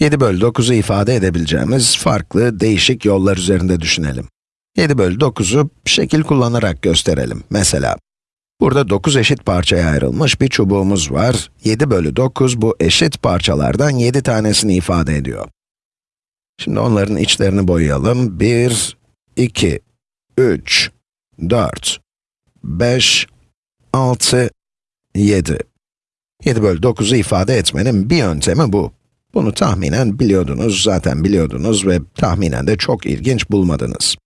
7 bölü 9'u ifade edebileceğimiz farklı, değişik yollar üzerinde düşünelim. 7 bölü 9'u şekil kullanarak gösterelim. Mesela, burada 9 eşit parçaya ayrılmış bir çubuğumuz var. 7 bölü 9 bu eşit parçalardan 7 tanesini ifade ediyor. Şimdi onların içlerini boyayalım. 1, 2, 3, 4, 5, 6, 7. 7 bölü 9'u ifade etmenin bir yöntemi bu. Bunu tahminen biliyordunuz, zaten biliyordunuz ve tahminen de çok ilginç bulmadınız.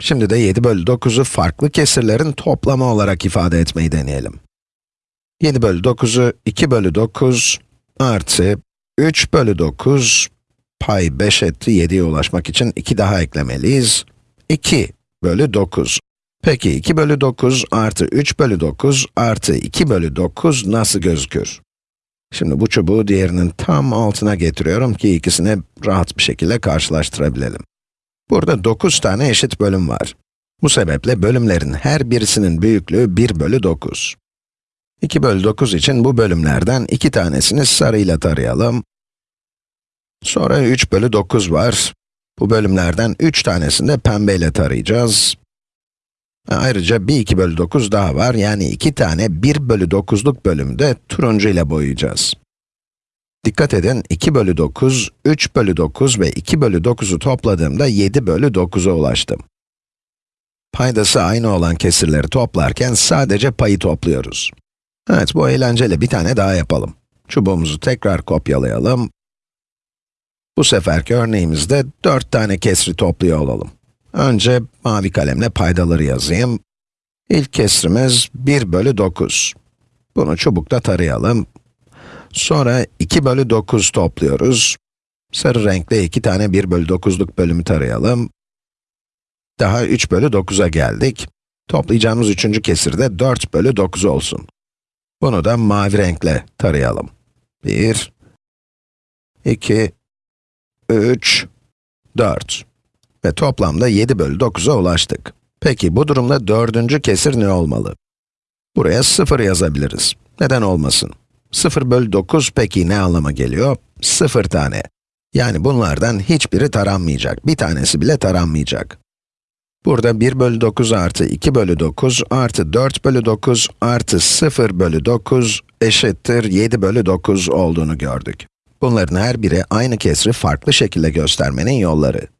Şimdi de 7 bölü 9'u farklı kesirlerin toplamı olarak ifade etmeyi deneyelim. 7 bölü 9'u 2 bölü 9 artı 3 bölü 9 pay 5 etti 7'ye ulaşmak için 2 daha eklemeliyiz. 2 bölü 9. Peki 2 bölü 9 artı 3 bölü 9 artı 2 bölü 9 nasıl gözükür? Şimdi bu çubuğu diğerinin tam altına getiriyorum ki ikisini rahat bir şekilde karşılaştırabilelim. Burada 9 tane eşit bölüm var. Bu sebeple bölümlerin her birisinin büyüklüğü 1 bölü 9. 2 bölü 9 için bu bölümlerden 2 tanesini sarıyla tarayalım. Sonra 3 bölü 9 var. Bu bölümlerden 3 tanesini de pembeyle tarayacağız. Ayrıca bir 2 bölü 9 daha var, yani 2 tane 1 bölü 9'luk bölümü de turuncu ile boyayacağız. Dikkat edin, 2 bölü 9, 3 bölü 9 ve 2 bölü 9'u topladığımda 7 bölü 9'a ulaştım. Paydası aynı olan kesirleri toplarken sadece payı topluyoruz. Evet, bu eğlenceli bir tane daha yapalım. Çubuğumuzu tekrar kopyalayalım. Bu seferki örneğimizde 4 tane kesri topluyor olalım. Önce mavi kalemle paydaları yazayım. İlk kesrimiz 1 bölü 9. Bunu çubukta tarayalım. Sonra 2 bölü 9 topluyoruz. Sarı renkle 2 tane 1 bölü 9'luk bölümü tarayalım. Daha 3 bölü 9'a geldik. Toplayacağımız üçüncü kesir de 4 bölü 9 olsun. Bunu da mavi renkle tarayalım. 1, 2, 3, 4. Ve toplamda 7 bölü 9'a ulaştık. Peki bu durumda dördüncü kesir ne olmalı? Buraya 0 yazabiliriz. Neden olmasın? 0 bölü 9 peki ne anlama geliyor? 0 tane. Yani bunlardan hiçbiri taranmayacak. Bir tanesi bile taranmayacak. Burada 1 bölü 9 artı 2 bölü 9 artı 4 bölü 9 artı 0 bölü 9 eşittir 7 bölü 9 olduğunu gördük. Bunların her biri aynı kesri farklı şekilde göstermenin yolları.